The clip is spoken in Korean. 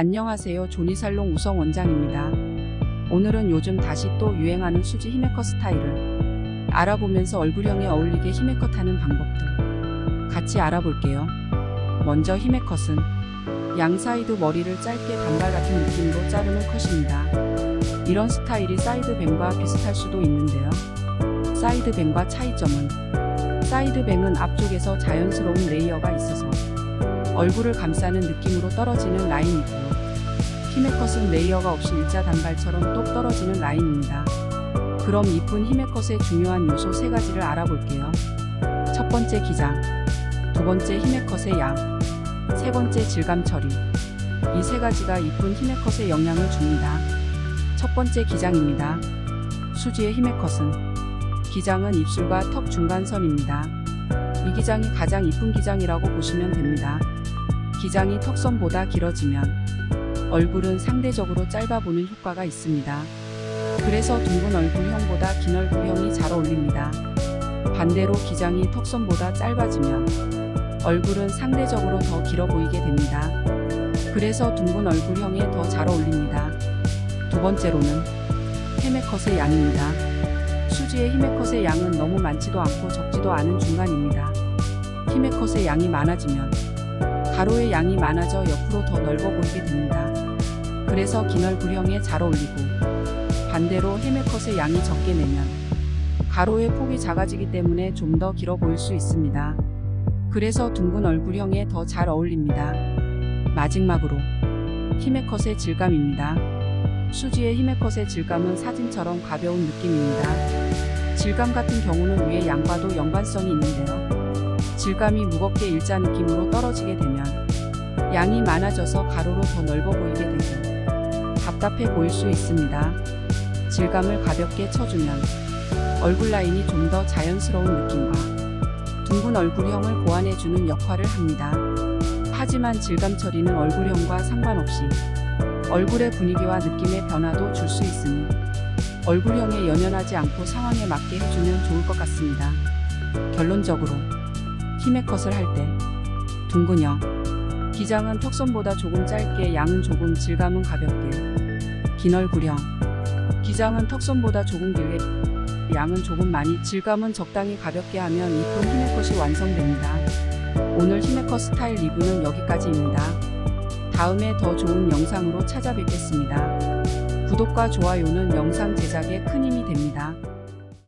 안녕하세요. 조니살롱 우성 원장입니다. 오늘은 요즘 다시 또 유행하는 수지 히메컷 스타일을 알아보면서 얼굴형에 어울리게 히메컷 하는 방법도 같이 알아볼게요. 먼저 히메컷은 양 사이드 머리를 짧게 단발 같은 느낌으로 자르는 컷입니다. 이런 스타일이 side bang과 비슷할 수도 있는데요. side bang과 차이점은 side bang은 앞쪽에서 자연스러운 layer가 있어서 얼굴을 감싸는 느낌으로 떨어지는 라인이고요. 히메컷은 layer가 없이 일자 단발처럼 똑 떨어지는 라인입니다. 그럼 이쁜 히메컷의 중요한 요소 세 가지를 알아볼게요. 첫 번째 기장, 두 번째 히메컷의 양, 세 번째 질감 처리. 이 세 가지가 이쁜 히메컷에 영향을 줍니다. 첫 번째 기장입니다. 수지의 히메컷은 기장은 입술과 턱 중간선입니다. 이 기장이 가장 이쁜 기장이라고 보시면 됩니다. 기장이 턱선보다 길어지면 얼굴은 상대적으로 짧아 보는 효과가 있습니다. 그래서 둥근 얼굴형보다 긴 얼굴형이 잘 어울립니다. 반대로 기장이 턱선보다 짧아지면 얼굴은 상대적으로 더 길어 보이게 됩니다. 그래서 둥근 얼굴형에 더 잘 어울립니다. 두 번째로는 헤메컷의 양입니다. 수지의 히메컷의 양은 너무 많지도 않고 적지도 않은 중간입니다. 히메컷의 양이 많아지면 가로의 양이 많아져 옆으로 더 넓어 보이게 됩니다. 그래서 긴 얼굴형에 잘 어울리고 반대로 헤메컷의 양이 적게 내면 가로의 폭이 작아지기 때문에 좀 더 길어 보일 수 있습니다. 그래서 둥근 얼굴형에 더 잘 어울립니다. 마지막으로 히메컷의 질감입니다. 수지의 히메컷의 질감은 사진처럼 가벼운 느낌입니다. 질감 같은 경우는 위의 양과도 연관성이 있는데요. 질감이 무겁게 일자 느낌으로 떨어지게 되면 양이 많아져서 가로로 더 넓어 보이게 되고 답답해 보일 수 있습니다. 질감을 가볍게 쳐주면 얼굴 라인이 좀 더 자연스러운 느낌과 둥근 얼굴형을 보완해주는 역할을 합니다. 하지만 질감 처리는 얼굴형과 상관없이 얼굴의 분위기와 느낌의 변화도 줄 수 있으니 얼굴형에 연연하지 않고 상황에 맞게 해주면 좋을 것 같습니다. 결론적으로 히메컷을 할 때 둥근형 기장은 턱선보다 조금 짧게 양은 조금 질감은 가볍게 긴 얼굴형 기장은 턱선보다 조금 길게 양은 조금 많이 질감은 적당히 가볍게 하면 이쁜 히메컷이 완성됩니다. 오늘 히메컷 스타일 리뷰는 여기까지입니다. 다음에 더 좋은 영상으로 찾아뵙겠습니다. 구독과 좋아요는 영상 제작에 큰 힘이 됩니다.